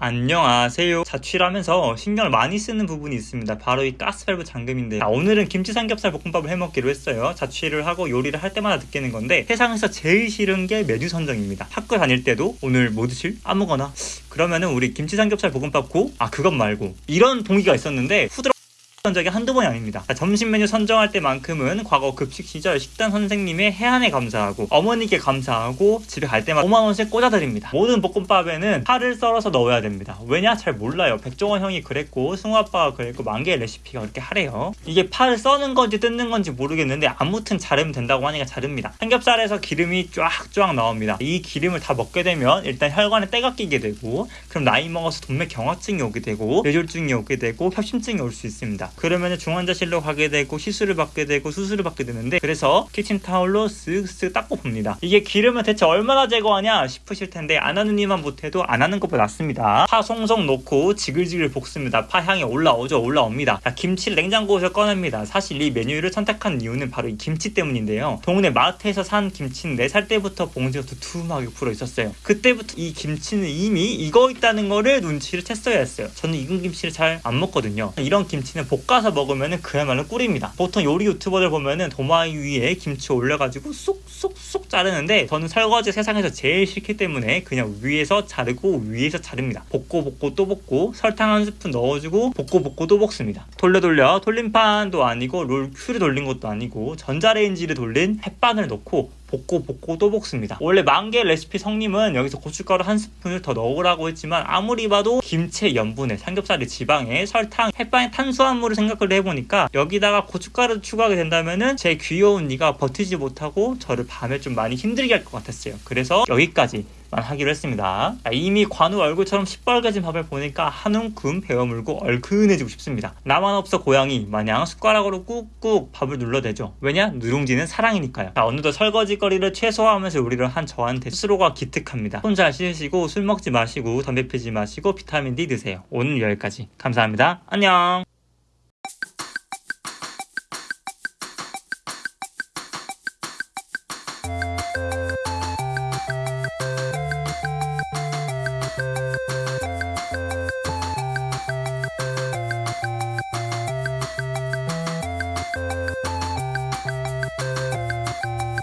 안녕하세요. 자취를 하면서 신경을 많이 쓰는 부분이 있습니다. 바로 이 가스밸브 잠금인데 자, 오늘은 김치 삼겹살 볶음밥을 해먹기로 했어요. 자취를 하고 요리를 할 때마다 느끼는 건데 세상에서 제일 싫은 게 메뉴 선정입니다. 학교 다닐 때도 오늘 뭐 드실? 아무거나 그러면은 우리 김치 삼겹살 볶음밥 고? 아 그것 말고 이런 동의가 있었는데 후드러 던 적이 한두 번이 아닙니다. 자, 점심 메뉴 선정할 때만큼은 과거 급식 시절 식단 선생님의 해안에 감사하고 어머니께 감사하고 집에 갈 때마다 5만원씩 꽂아드립니다. 모든 볶음밥에는 파를 썰어서 넣어야 됩니다. 왜냐? 잘 몰라요. 백종원 형이 그랬고 승우 아빠가 그랬고 만개의 레시피가 그렇게 하래요. 이게 파를 써는 건지 뜯는 건지 모르겠는데 아무튼 자르면 된다고 하니까 자릅니다. 삼겹살에서 기름이 쫙쫙 나옵니다. 이 기름을 다 먹게 되면 일단 혈관에 때가 끼게 되고 그럼 나이 먹어서 동맥 경화증이 오게 되고 뇌졸중이 오게 되고 협심증이 올 수 있습니다. 그러면 중환자실로 가게 되고 시술을 받게 되고 수술을 받게 되는데 그래서 키친타올로 쓱쓱 닦고 봅니다. 이게 기름을 대체 얼마나 제거하냐 싶으실 텐데 안 하는 이만 못해도 안 하는 것보다 낫습니다. 파 송송 넣고 지글지글 볶습니다. 파 향이 올라오죠 올라옵니다. 자, 김치를 냉장고에서 꺼냅니다. 사실 이 메뉴를 선택한 이유는 바로 이 김치 때문인데요. 동네 마트에서 산 김치는 4살 때부터 봉지가 두툼하게 불어 있었어요. 그때부터 이 김치는 이미 익어 있다는 거를 눈치를 챘어야 했어요. 저는 익은 김치를 잘 안 먹거든요. 이런 김치는 볶 아서 먹으면 그야말로 꿀입니다. 보통 요리 유튜버들 보면은 도마위 위에 김치 올려가지고 쏙쏙쏙 자르는데 저는 설거지 세상에서 제일 싫기 때문에 그냥 위에서 자르고 위에서 자릅니다. 볶고 볶고 또 볶고 설탕 한 스푼 넣어주고 볶고 볶고 또 볶습니다. 돌려 돌려 돌림판도 아니고 롤 queue를 돌린 것도 아니고 전자레인지를 돌린 햇반을 넣고 볶고 볶고 또 볶습니다. 원래 만개 레시피 성님은 여기서 고춧가루 한 스푼을 더 넣으라고 했지만 아무리 봐도 김치의 염분에 삼겹살의 지방에 설탕, 햇반의 탄수화물을 생각을 해보니까 여기다가 고춧가루 추가하게 된다면은 제 귀여운 이가 버티지 못하고 저를 밤에 좀 많이 힘들게 할 것 같았어요. 그래서 여기까지 하기로 했습니다. 이미 관우 얼굴처럼 시뻘개진 밥을 보니까 한 움큼 베어물고 얼큰해지고 싶습니다. 나만 없어 고양이 마냥 숟가락으로 꾹꾹 밥을 눌러대죠. 왜냐? 누룽지는 사랑이니까요. 자, 어느덧 설거지거리를 최소화하면서 요리를 한 저한테 스스로가 기특합니다. 손잘 씻으시고 술 먹지 마시고 담배 피지 마시고 비타민 D 드세요. 오늘 여기까지. 감사합니다. 안녕.